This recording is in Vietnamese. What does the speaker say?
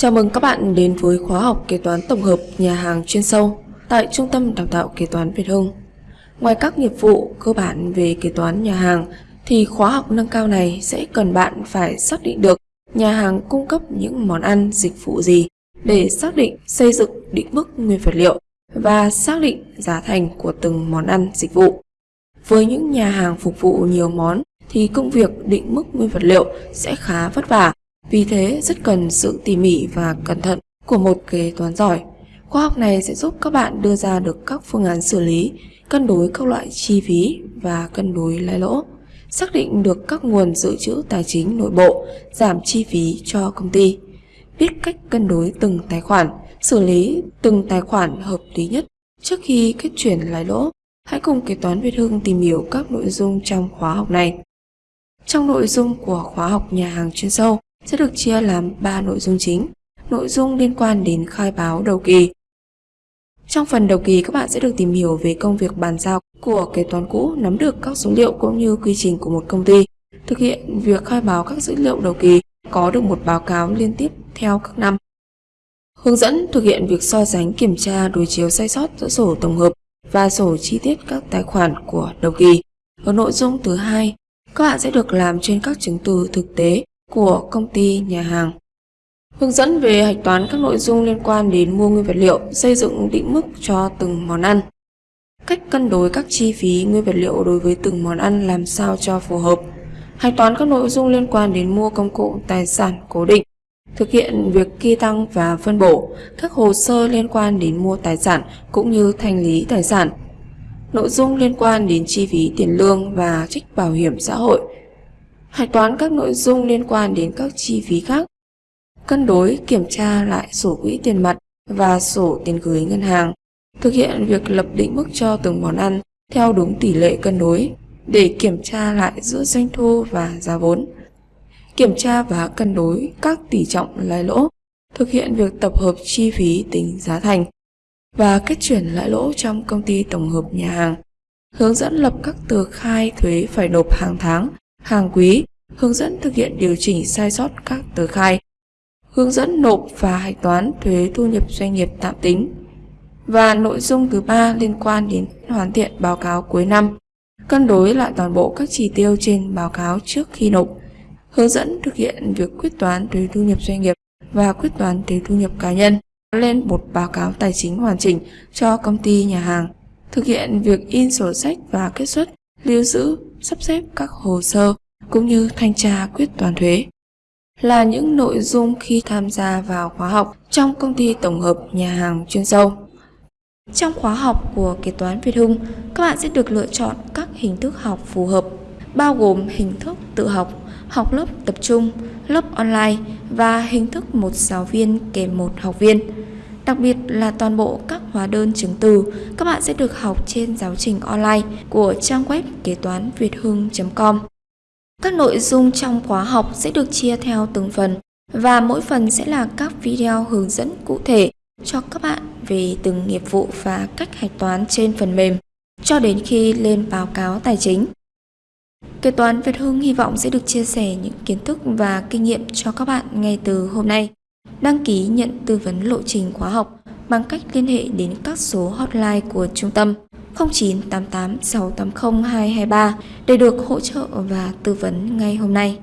Chào mừng các bạn đến với khóa học kế toán tổng hợp nhà hàng chuyên sâu tại Trung tâm Đào tạo Kế toán Việt Hưng. Ngoài các nghiệp vụ cơ bản về kế toán nhà hàng, thì khóa học nâng cao này sẽ cần bạn phải xác định được nhà hàng cung cấp những món ăn, dịch vụ gì để xác định xây dựng định mức nguyên vật liệu và xác định giá thành của từng món ăn, dịch vụ. Với những nhà hàng phục vụ nhiều món, thì công việc định mức nguyên vật liệu sẽ khá vất vả vì thế rất cần sự tỉ mỉ và cẩn thận của một kế toán giỏi. Khoa học này sẽ giúp các bạn đưa ra được các phương án xử lý, cân đối các loại chi phí và cân đối lãi lỗ, xác định được các nguồn dự trữ tài chính nội bộ, giảm chi phí cho công ty, biết cách cân đối từng tài khoản, xử lý từng tài khoản hợp lý nhất trước khi kết chuyển lãi lỗ. Hãy cùng kế toán Việt Hưng tìm hiểu các nội dung trong khóa học này. Trong nội dung của khóa học nhà hàng chuyên sâu, sẽ được chia làm 3 nội dung chính. Nội dung liên quan đến khai báo đầu kỳ. Trong phần đầu kỳ các bạn sẽ được tìm hiểu về công việc bàn giao của kế toán cũ, nắm được các số liệu cũng như quy trình của một công ty, thực hiện việc khai báo các dữ liệu đầu kỳ, có được một báo cáo liên tiếp theo các năm. Hướng dẫn thực hiện việc so sánh kiểm tra đối chiếu sai sót giữa sổ tổng hợp và sổ chi tiết các tài khoản của đầu kỳ. Ở nội dung thứ hai, các bạn sẽ được làm trên các chứng từ thực tế của công ty nhà hàng. Hướng dẫn về hạch toán các nội dung liên quan đến mua nguyên vật liệu, xây dựng định mức cho từng món ăn. Cách cân đối các chi phí nguyên vật liệu đối với từng món ăn làm sao cho phù hợp. Hạch toán các nội dung liên quan đến mua công cụ tài sản cố định. Thực hiện việc ghi tăng và phân bổ các hồ sơ liên quan đến mua tài sản cũng như thanh lý tài sản. Nội dung liên quan đến chi phí tiền lương và trích bảo hiểm xã hội hạch toán các nội dung liên quan đến các chi phí khác, cân đối kiểm tra lại sổ quỹ tiền mặt và sổ tiền gửi ngân hàng, thực hiện việc lập định mức cho từng món ăn theo đúng tỷ lệ cân đối để kiểm tra lại giữa doanh thu và giá vốn, kiểm tra và cân đối các tỷ trọng lãi lỗ, thực hiện việc tập hợp chi phí tính giá thành và kết chuyển lãi lỗ trong công ty tổng hợp nhà hàng, hướng dẫn lập các tờ khai thuế phải nộp hàng tháng hàng quý, hướng dẫn thực hiện điều chỉnh sai sót các tờ khai, hướng dẫn nộp và hạch toán thuế thu nhập doanh nghiệp tạm tính. Và nội dung thứ ba liên quan đến hoàn thiện báo cáo cuối năm, cân đối lại toàn bộ các chỉ tiêu trên báo cáo trước khi nộp, hướng dẫn thực hiện việc quyết toán thuế thu nhập doanh nghiệp và quyết toán thuế thu nhập cá nhân. Lên một báo cáo tài chính hoàn chỉnh cho công ty nhà hàng, thực hiện việc in sổ sách và kết xuất, lưu giữ sắp xếp các hồ sơ cũng như thanh tra quyết toán thuế là những nội dung khi tham gia vào khóa học trong công ty tổng hợp nhà hàng chuyên sâu. Trong khóa học của kế toán Việt Hưng, các bạn sẽ được lựa chọn các hình thức học phù hợp, bao gồm hình thức tự học, học lớp tập trung, lớp online và hình thức một giáo viên kèm một học viên. Đặc biệt là toàn bộ các hóa đơn chứng từ, các bạn sẽ được học trên giáo trình online của trang web kế toán việt hưng.com. Các nội dung trong khóa học sẽ được chia theo từng phần, và mỗi phần sẽ là các video hướng dẫn cụ thể cho các bạn về từng nghiệp vụ và cách hạch toán trên phần mềm, cho đến khi lên báo cáo tài chính. Kế toán Việt Hưng hy vọng sẽ được chia sẻ những kiến thức và kinh nghiệm cho các bạn ngay từ hôm nay. Đăng ký nhận tư vấn lộ trình khóa học bằng cách liên hệ đến các số hotline của trung tâm 0988 680 223 để được hỗ trợ và tư vấn ngay hôm nay.